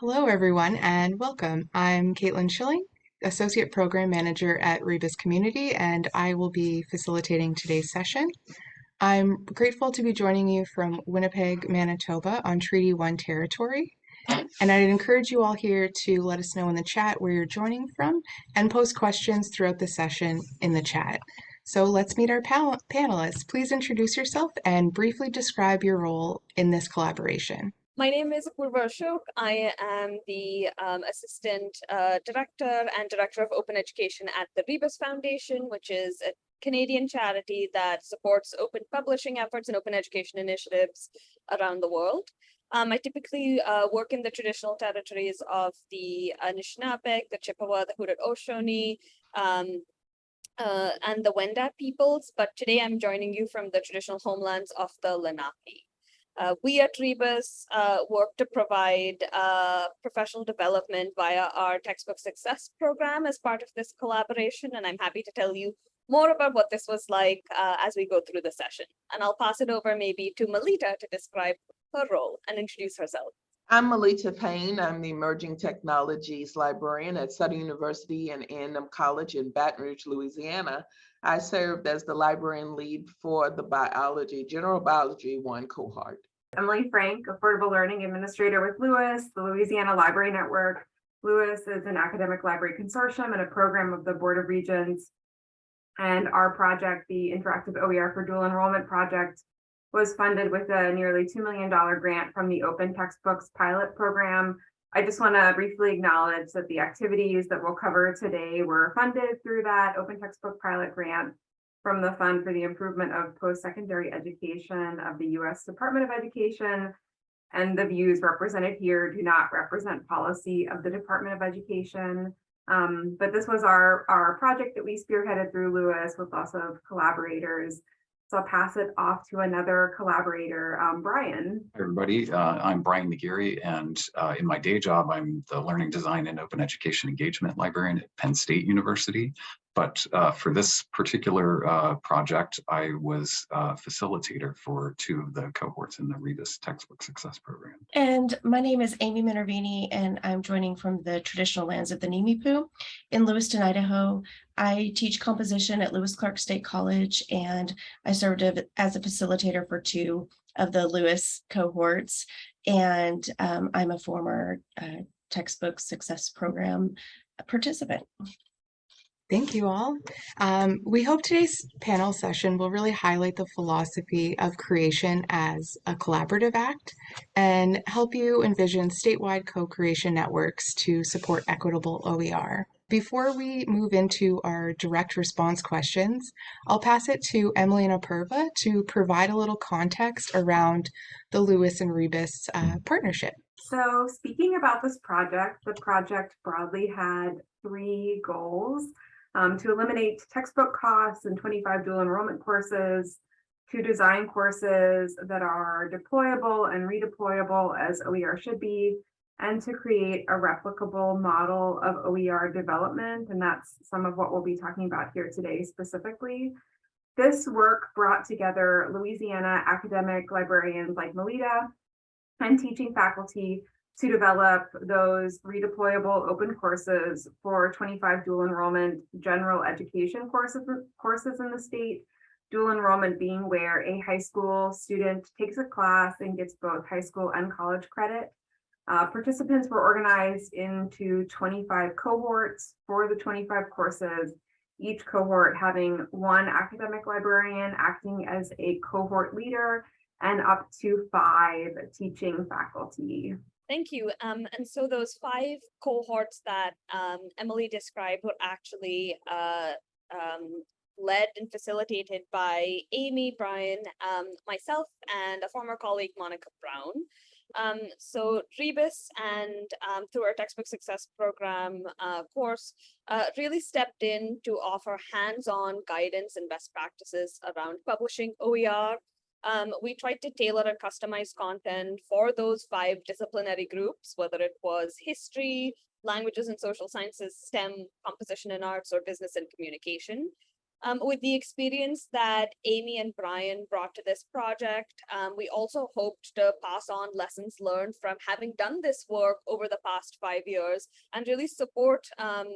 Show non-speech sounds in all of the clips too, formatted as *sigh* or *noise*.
Hello, everyone, and welcome. I'm Caitlin Schilling, Associate Program Manager at Rebus Community, and I will be facilitating today's session. I'm grateful to be joining you from Winnipeg, Manitoba on Treaty 1 territory. And I'd encourage you all here to let us know in the chat where you're joining from and post questions throughout the session in the chat. So let's meet our panelists. Please introduce yourself and briefly describe your role in this collaboration. My name is Apurva Ashok. I am the um, Assistant uh, Director and Director of Open Education at the Rebus Foundation, which is a Canadian charity that supports open publishing efforts and open education initiatives around the world. Um, I typically uh, work in the traditional territories of the Anishinaabe, the Chippewa, the Haudenosaunee, um, uh, and the Wendat peoples, but today I'm joining you from the traditional homelands of the Lenape. Uh, we at Rebus uh, work to provide uh, professional development via our textbook success program as part of this collaboration. And I'm happy to tell you more about what this was like uh, as we go through the session. And I'll pass it over maybe to Melita to describe her role and introduce herself. I'm Melita Payne. I'm the Emerging Technologies Librarian at Southern University and A&M College in Baton Rouge, Louisiana. I served as the librarian lead for the biology, general biology one cohort. Emily Frank, Affordable Learning Administrator with LOUIS, the Louisiana Library Network. LOUIS is an academic library consortium and a program of the Board of Regents. And our project, the Interactive OER for Dual Enrollment Project, was funded with a nearly $2 million grant from the Open Textbooks Pilot Program. I just want to briefly acknowledge that the activities that we'll cover today were funded through that Open Textbook Pilot Grant from the Fund for the Improvement of Post-Secondary Education of the U.S. Department of Education. And the views represented here do not represent policy of the Department of Education. Um, but this was our, our project that we spearheaded through LOUIS with lots of collaborators. So I'll pass it off to another collaborator, um, Brian. Everybody. Uh, I'm Brian McGeary, and uh, in my day job, I'm the Learning Design and Open Education Engagement Librarian at Penn State University. But uh, for this particular uh, project, I was a facilitator for two of the cohorts in the Rebus Textbook Success Program. And my name is Amy Minervini, and I'm joining from the traditional lands of the Nimiipuu in Lewiston, Idaho. I teach composition at Lewis Clark State College, and I served as a facilitator for two of the LOUIS cohorts. And um, I'm a former uh, textbook success program participant. Thank you all. Um, we hope today's panel session will really highlight the philosophy of creation as a collaborative act and help you envision statewide co-creation networks to support equitable OER. Before we move into our direct response questions, I'll pass it to Emily and Apurva to provide a little context around the LOUIS and Rebus uh, partnership. So speaking about this project, the project broadly had three goals um, to eliminate textbook costs and 25 dual enrollment courses, to design courses that are deployable and redeployable as OER should be, and to create a replicable model of OER development. And that's some of what we'll be talking about here today specifically. This work brought together Louisiana academic librarians like Melita and teaching faculty to develop those redeployable open courses for 25 dual enrollment general education courses, courses in the state. Dual enrollment being where a high school student takes a class and gets both high school and college credit. Uh, participants were organized into 25 cohorts for the 25 courses, each cohort having one academic librarian acting as a cohort leader and up to five teaching faculty. Thank you. Um, and so those five cohorts that um, Emily described were actually uh, um, led and facilitated by Amy, Brian, um, myself, and a former colleague, Monica Brown. Um, so Rebus and um, through our textbook success program uh, course uh, really stepped in to offer hands-on guidance and best practices around publishing OER, um, we tried to tailor and customize content for those five disciplinary groups, whether it was history, languages and social sciences, STEM, composition and arts, or business and communication. Um, with the experience that Amy and Brian brought to this project, um, we also hoped to pass on lessons learned from having done this work over the past five years and really support um,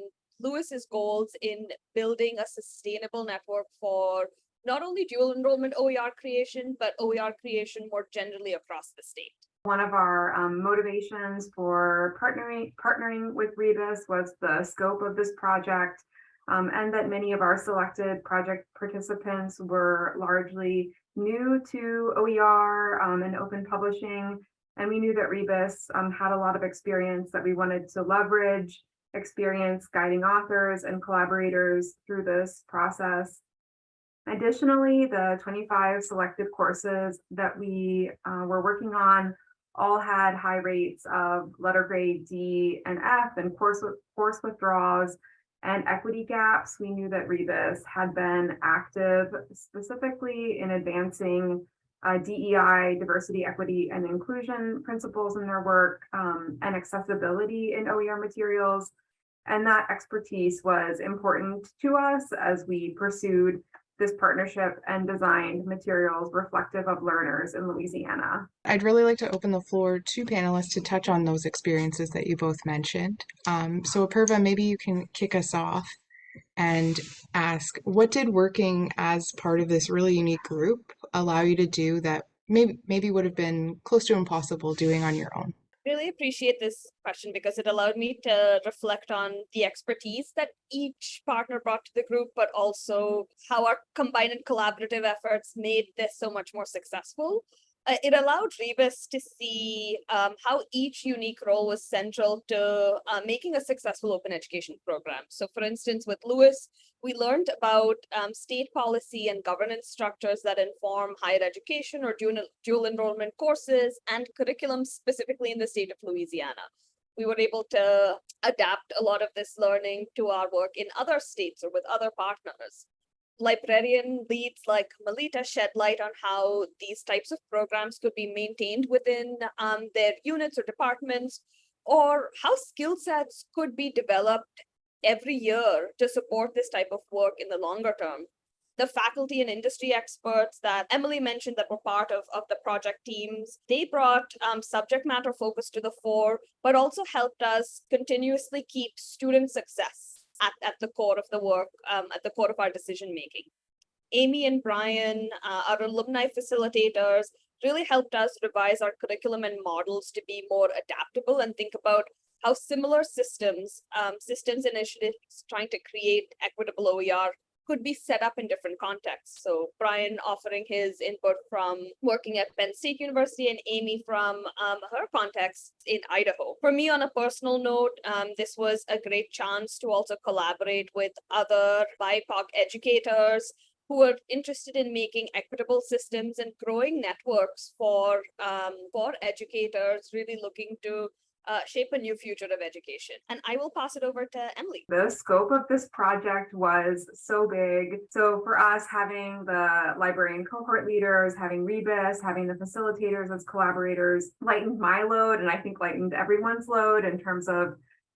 LOUIS's goals in building a sustainable network for not only dual enrollment OER creation, but OER creation more generally across the state. One of our um, motivations for partnering partnering with Rebus was the scope of this project um, and that many of our selected project participants were largely new to OER um, and open publishing. And we knew that Rebus um, had a lot of experience that we wanted to leverage, experience guiding authors and collaborators through this process. Additionally, the 25 selected courses that we uh, were working on all had high rates of letter grade D and F and course, course withdrawals and equity gaps. We knew that Rebus had been active specifically in advancing uh, DEI, diversity, equity, and inclusion principles in their work um, and accessibility in OER materials. And that expertise was important to us as we pursued this partnership and designed materials reflective of learners in Louisiana. I'd really like to open the floor to panelists to touch on those experiences that you both mentioned. Um, so Apurva, maybe you can kick us off and ask, what did working as part of this really unique group allow you to do that maybe maybe would have been close to impossible doing on your own? Really appreciate this question because it allowed me to reflect on the expertise that each partner brought to the group, but also how our combined and collaborative efforts made this so much more successful. Uh, it allowed Rebus to see um, how each unique role was central to uh, making a successful open education program. So for instance, with LOUIS, we learned about um, state policy and governance structures that inform higher education or dual, dual enrollment courses and curriculum specifically in the state of Louisiana. We were able to adapt a lot of this learning to our work in other states or with other partners. Librarian leads like Melita shed light on how these types of programs could be maintained within um, their units or departments, or how skill sets could be developed every year to support this type of work in the longer term. The faculty and industry experts that Emily mentioned that were part of, of the project teams, they brought um, subject matter focus to the fore, but also helped us continuously keep student success at, at the core of the work, um, at the core of our decision making. Amy and Brian, uh, our alumni facilitators, really helped us revise our curriculum and models to be more adaptable and think about how similar systems, um, systems initiatives trying to create equitable OER could be set up in different contexts. So Brian offering his input from working at Penn State University and Amy from um, her context in Idaho. For me, on a personal note, um, this was a great chance to also collaborate with other BIPOC educators who are interested in making equitable systems and growing networks for um, for educators really looking to uh, shape a new future of education. And I will pass it over to Emily. The scope of this project was so big. So for us, having the librarian cohort leaders, having Rebus, having the facilitators as collaborators lightened my load and I think lightened everyone's load in terms of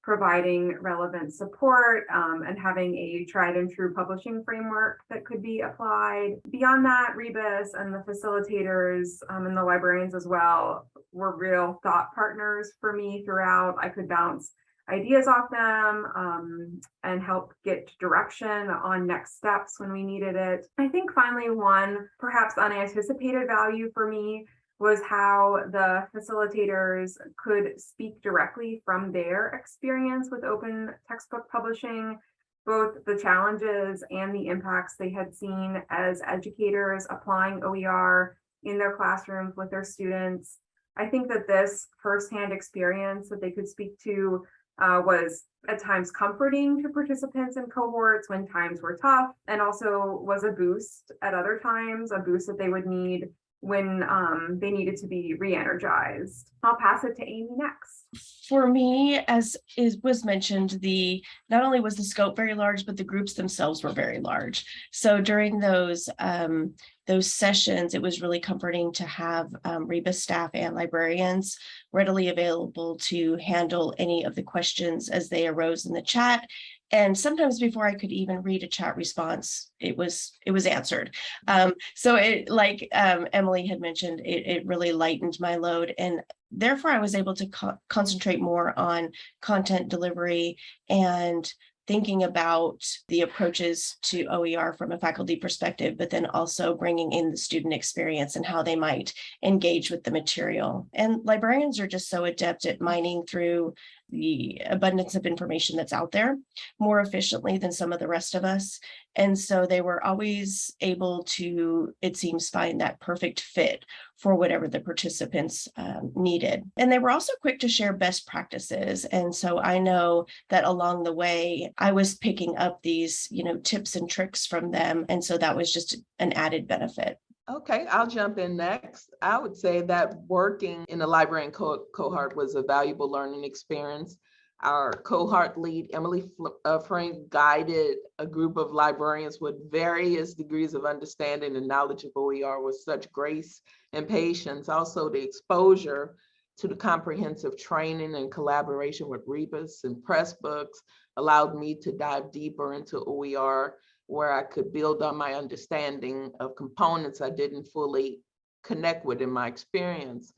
providing relevant support um, and having a tried and true publishing framework that could be applied. Beyond that, Rebus and the facilitators um, and the librarians as well were real thought partners for me throughout. I could bounce ideas off them um, and help get direction on next steps when we needed it. I think finally one perhaps unanticipated value for me was how the facilitators could speak directly from their experience with open textbook publishing, both the challenges and the impacts they had seen as educators applying OER in their classrooms with their students. I think that this firsthand experience that they could speak to uh, was at times comforting to participants and cohorts when times were tough and also was a boost at other times, a boost that they would need when um, they needed to be re-energized. I'll pass it to Amy next. For me, as is was mentioned, the not only was the scope very large, but the groups themselves were very large. So during those um, those sessions, it was really comforting to have um, Rebus staff and librarians readily available to handle any of the questions as they arose in the chat And sometimes before I could even read a chat response, it was it was answered. Um, so it like um, Emily had mentioned, it, it really lightened my load. And therefore I was able to co- concentrate more on content delivery and thinking about the approaches to OER from a faculty perspective, but then also bringing in the student experience and how they might engage with the material. And librarians are just so adept at mining through the abundance of information that's out there more efficiently than some of the rest of us. And so they were always able to, it seems, find that perfect fit for whatever the participants um, needed. And they were also quick to share best practices. And so I know that along the way, I was picking up these, you know, tips and tricks from them. And so that was just an added benefit. Okay, I'll jump in next. I would say that working in the librarian co- cohort was a valuable learning experience. Our cohort lead, Emily uh, Frank, guided a group of librarians with various degrees of understanding and knowledge of OER with such grace and patience. Also, the exposure to the comprehensive training and collaboration with Rebus and Pressbooks allowed me to dive deeper into OER where I could build on my understanding of components I didn't fully connect with in my experience.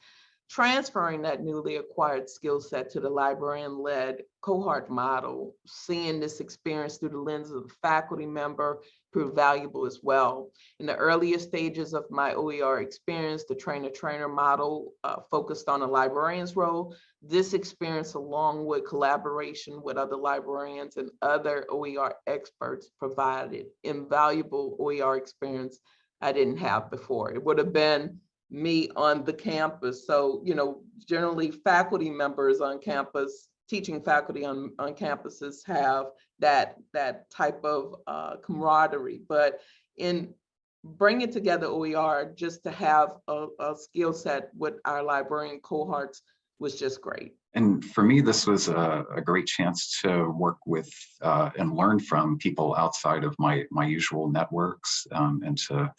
Transferring that newly acquired skill set to the librarian-led cohort model, seeing this experience through the lens of a faculty member proved valuable as well. In the earlier stages of my OER experience, the trainer-trainer model uh, focused on a librarian's role. This experience, along with collaboration with other librarians and other OER experts, provided invaluable OER experience I didn't have before. It would have been me on the campus. So, you know, generally faculty members on campus, teaching faculty on, on campuses have that, that type of uh, camaraderie. But in bringing together OER, just to have a, a skill set with our librarian cohorts was just great. And for me, this was a, a great chance to work with uh, and learn from people outside of my, my usual networks um, and to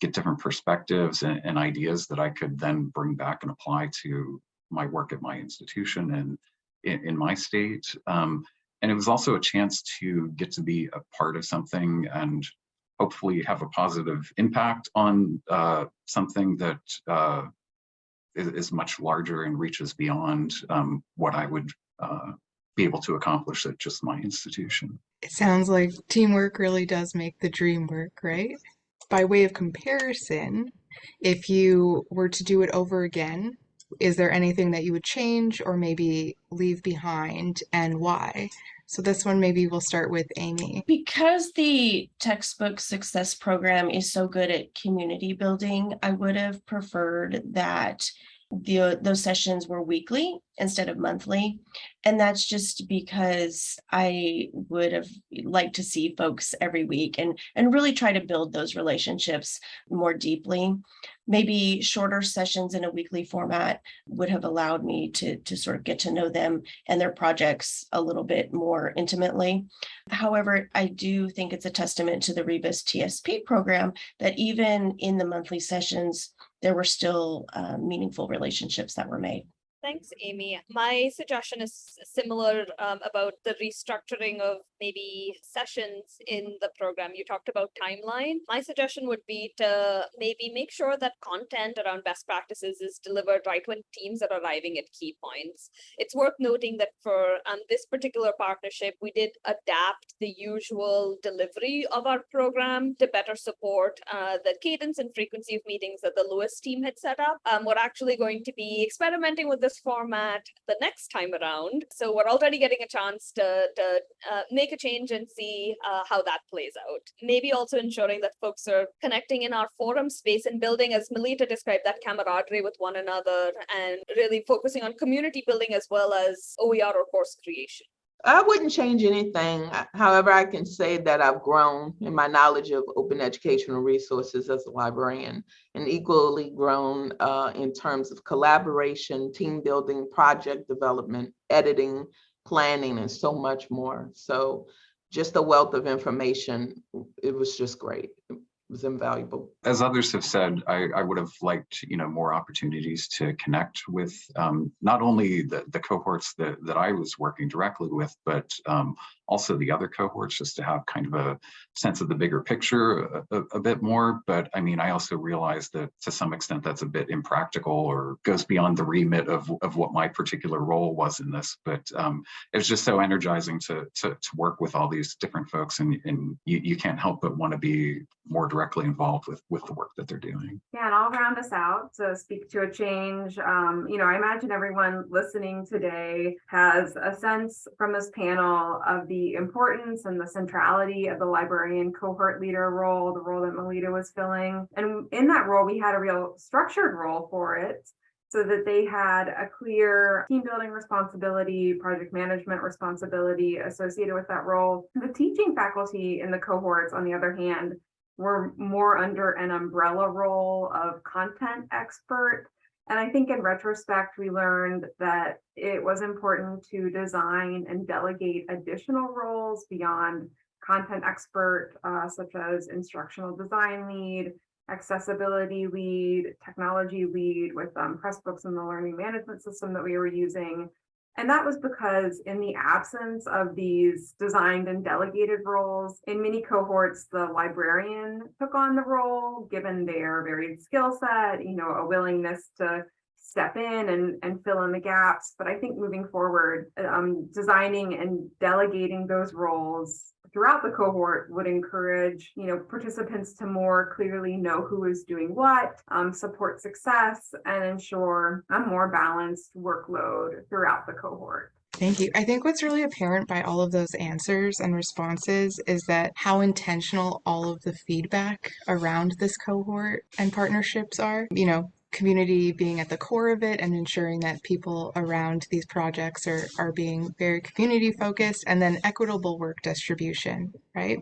get different perspectives and, and, ideas that I could then bring back and apply to my work at my institution and in, in my state. Um, and it was also a chance to get to be a part of something and hopefully have a positive impact on uh, something that uh, is, is, much larger and reaches beyond um, what I would uh, be able to accomplish at just my institution. It sounds like teamwork really does make the dream work, right? By way of comparison, if you were to do it over again, is there anything that you would change or maybe leave behind and why? So this one maybe we'll start with Amy. Because the textbook success program is so good at community building, I would have preferred that the those sessions were weekly instead of monthly. And that's just because i would have liked to see folks every week and and really try to build those relationships more deeply. Maybe shorter sessions in a weekly format would have allowed me to to sort of get to know them and their projects a little bit more intimately. However i do think it's a testament to the rebus tsp program that even in the monthly sessions there were still uh, meaningful relationships that were made. Thanks, Amy. My suggestion is similar um, about the restructuring of maybe sessions in the program. You talked about timeline. My suggestion would be to maybe make sure that content around best practices is delivered right when teams are arriving at key points. It's worth noting that for um, this particular partnership, we did adapt the usual delivery of our program to better support uh, the cadence and frequency of meetings that the LOUIS team had set up. Um, we're actually going to be experimenting with this format the next time around. So we're already getting a chance to, to uh, make a change and see uh, how that plays out. Maybe also ensuring that folks are connecting in our forum space and building, as Melita described, that camaraderie with one another and really focusing on community building as well as OER or course creation. I wouldn't change anything. However, I can say that I've grown in my knowledge of open educational resources as a librarian and equally grown uh, in terms of collaboration, team building, project development, editing, planning, and so much more. So just a wealth of information. It was just great It was invaluable. As others have said, I, I, would have liked, you know, more opportunities to connect with um, not only the, the cohorts that, that I was working directly with, but um, also the other cohorts, just to have kind of a sense of the bigger picture a, a, a bit more. But I mean, I also realize that to some extent that's a bit impractical or goes beyond the remit of, of what my particular role was in this. But um, it was just so energizing to, to, to work with all these different folks and, and you, you can't help but want to be more directly involved with, with the work that they're doing. Yeah, and I'll round us out to speak to a change. Um, you know, I imagine everyone listening today has a sense from this panel of the importance and the centrality of the librarian cohort leader role, the role that Melita was filling. And in that role, we had a real structured role for it so that they had a clear team building responsibility, project management responsibility associated with that role. The teaching faculty in the cohorts, on the other hand, were more under an umbrella role of content expert. And I think in retrospect, we learned that it was important to design and delegate additional roles beyond content expert, uh, such as instructional design lead, accessibility lead, technology lead with um, Pressbooks and the learning management system that we were using. And that was because in the absence of these designed and delegated roles, in many cohorts, the librarian took on the role, given their varied skill set, you know, a willingness to step in and, and fill in the gaps. But I think moving forward, um, designing and delegating those roles throughout the cohort would encourage, you know, participants to more clearly know who is doing what, um, support success, and ensure a more balanced workload throughout the cohort. Thank you. I think what's really apparent by all of those answers and responses is that how intentional all of the feedback around this cohort and partnerships are. You know, community being at the core of it and ensuring that people around these projects are, are being very community focused and then equitable work distribution, right?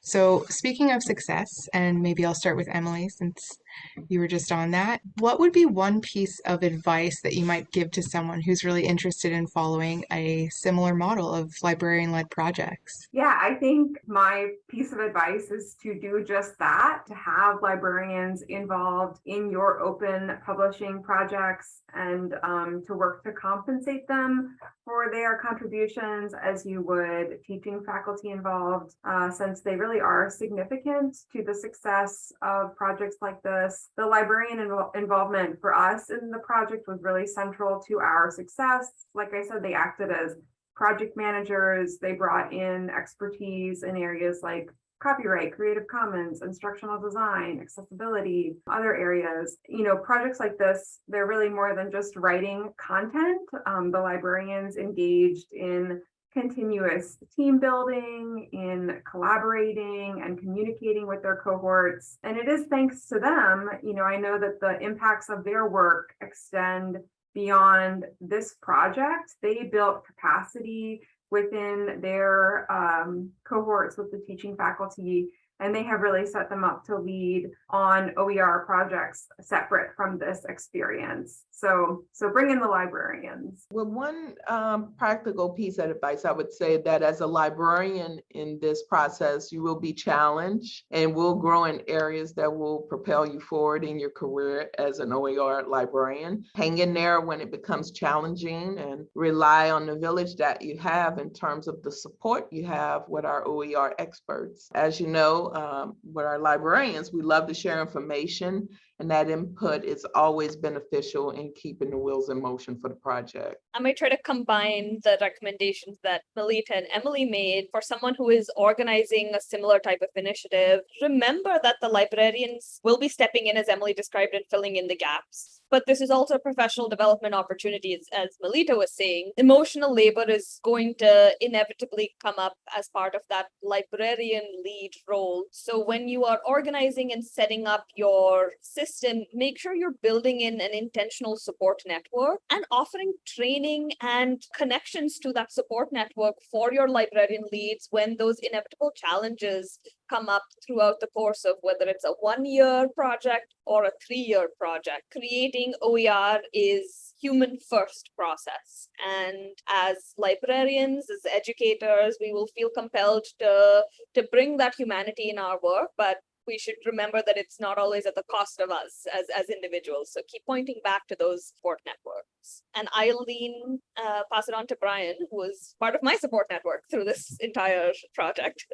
So speaking of success, and maybe I'll start with Emily since you were just on that. What would be one piece of advice that you might give to someone who's really interested in following a similar model of librarian led projects? Yeah, I think my piece of advice is to do just that, to have librarians involved in your open publishing projects and um, to work to compensate them for their contributions as you would teaching faculty involved, uh, since they really are significant to the success of projects like this. The librarian invo involvement for us in the project was really central to our success. Like I said, they acted as project managers. They brought in expertise in areas like copyright, Creative Commons, instructional design, accessibility, other areas. You know, projects like this, they're really more than just writing content. Um, the librarians engaged in continuous team building, in collaborating and communicating with their cohorts. And it is thanks to them, you know, I know that the impacts of their work extend beyond this project. They built capacity within their um, cohorts with the teaching faculty and they have really set them up to lead on OER projects separate from this experience. So, so bring in the librarians. Well, one um, practical piece of advice I would say that as a librarian in this process, you will be challenged and will grow in areas that will propel you forward in your career as an OER librarian. Hang in there when it becomes challenging and rely on the village that you have in terms of the support you have with our OER experts. As you know, um, with our librarians, we love to share information and that input is always beneficial in keeping the wheels in motion for the project. I might try to combine the recommendations that Melita and Emily made for someone who is organizing a similar type of initiative. Remember that the librarians will be stepping in, as Emily described, and filling in the gaps. But this is also professional development opportunity, as, as Melita was saying. Emotional labor is going to inevitably come up as part of that librarian lead role. So when you are organizing and setting up your system, make sure you're building in an intentional support network and offering training and connections to that support network for your librarian leads when those inevitable challenges come up throughout the course of whether it's a one-year project or a three-year project. Creating OER is human first process. And as librarians, as educators, we will feel compelled to, to bring that humanity in our work, but we should remember that it's not always at the cost of us as, as individuals. So keep pointing back to those support networks. And I'll lean, uh, pass it on to Brian, who was part of my support network through this entire project.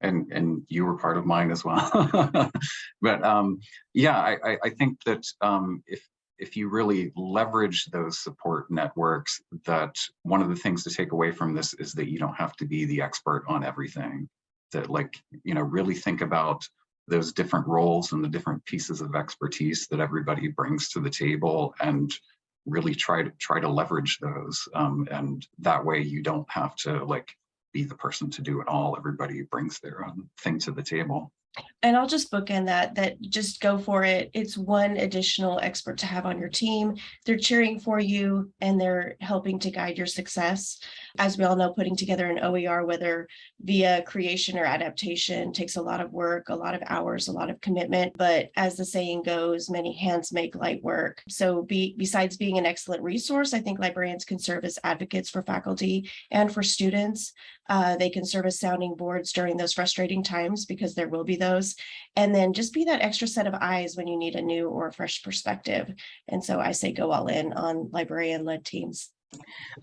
and and you were part of mine as well. *laughs* but um, yeah, I, I, think that um, if if you really leverage those support networks, that one of the things to take away from this is that you don't have to be the expert on everything. That like you know really think about those different roles and the different pieces of expertise that everybody brings to the table and really try to try to leverage those um, and that way you don't have to like be the person to do it all. Everybody brings their own thing to the table. And I'll just bookend that, that just go for it. It's one additional expert to have on your team. They're cheering for you and they're helping to guide your success. As we all know, putting together an OER, whether via creation or adaptation, takes a lot of work, a lot of hours, a lot of commitment. But as the saying goes, many hands make light work. So be, besides being an excellent resource, I think librarians can serve as advocates for faculty and for students. Uh, they can serve as sounding boards during those frustrating times because there will be those. And then just be that extra set of eyes when you need a new or fresh perspective. And so I say go all in on librarian led teams.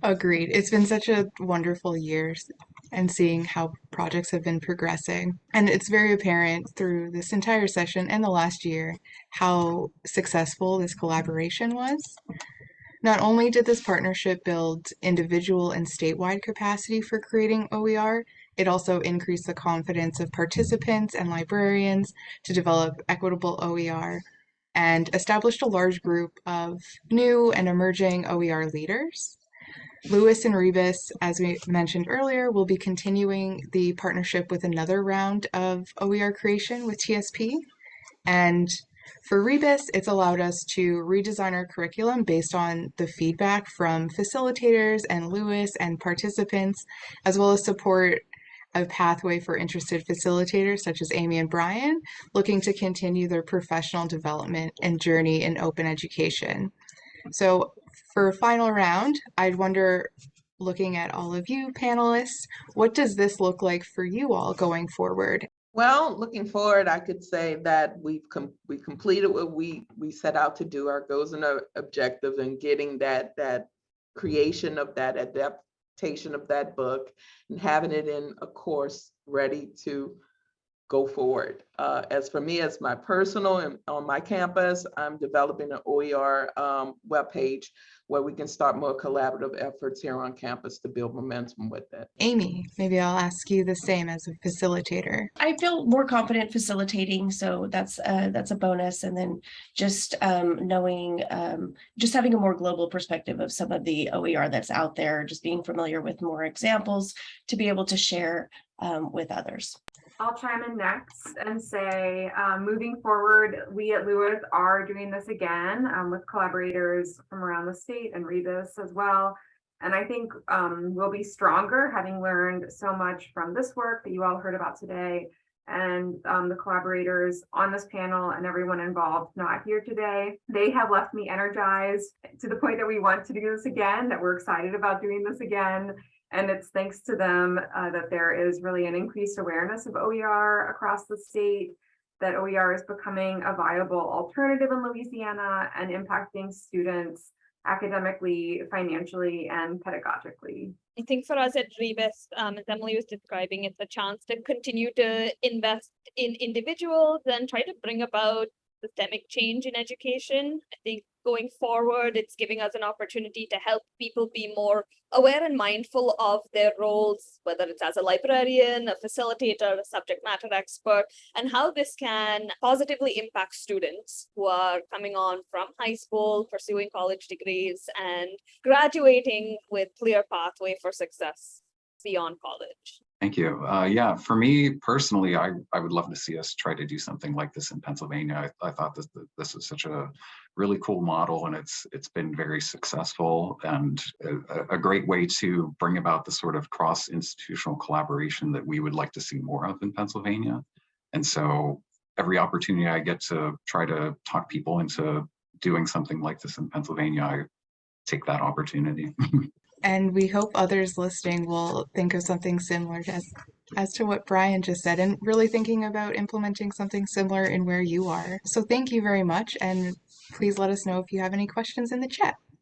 Agreed. It's been such a wonderful year and seeing how projects have been progressing. And it's very apparent through this entire session and the last year how successful this collaboration was. Not only did this partnership build individual and statewide capacity for creating OER, it also increased the confidence of participants and librarians to develop equitable OER and established a large group of new and emerging OER leaders. LOUIS and Rebus, as we mentioned earlier, will be continuing the partnership with another round of OER creation with TSP. And for Rebus, it's allowed us to redesign our curriculum based on the feedback from facilitators and LOUIS and participants, as well as support a pathway for interested facilitators such as Amy and Brian, looking to continue their professional development and journey in open education. So for a final round, I'd wonder, looking at all of you panelists, what does this look like for you all going forward? Well, looking forward, I could say that we've com we completed what we we set out to do, our goals and our objectives, and getting that that creation of that adaptation of that book and having it in a course ready to go forward. Uh, as for me, as my personal and on my campus, I'm developing an OER um, webpage where we can start more collaborative efforts here on campus to build momentum with it. Amy, maybe I'll ask you the same as a facilitator. I feel more confident facilitating, so that's uh, that's a bonus. And then just um, knowing, um, just having a more global perspective of some of the OER that's out there, just being familiar with more examples to be able to share um, with others. I'll chime in next and say, um, moving forward, we at LOUIS are doing this again um, with collaborators from around the state and Rebus as well. And I think um, we'll be stronger having learned so much from this work that you all heard about today and um, the collaborators on this panel and everyone involved not here today. They have left me energized to the point that we want to do this again, that we're excited about doing this again. And it's thanks to them uh, that there is really an increased awareness of OER across the state, that OER is becoming a viable alternative in Louisiana and impacting students academically, financially, and pedagogically. I think for us at Rebus, um, as Emily was describing, it's a chance to continue to invest in individuals and try to bring about systemic change in education. I think going forward, it's giving us an opportunity to help people be more aware and mindful of their roles, whether it's as a librarian, a facilitator, a subject matter expert, and how this can positively impact students who are coming on from high school, pursuing college degrees, and graduating with clear pathway for success beyond college. Thank you. Uh, yeah, for me personally, I, I would love to see us try to do something like this in Pennsylvania. I, I thought this, this is such a really cool model and it's it's been very successful and a, a great way to bring about the sort of cross-institutional collaboration that we would like to see more of in Pennsylvania. And so every opportunity I get to try to talk people into doing something like this in Pennsylvania, I take that opportunity. *laughs* And we hope others listening will think of something similar as as to what Brian just said and really thinking about implementing something similar in where you are. So thank you very much and please let us know if you have any questions in the chat.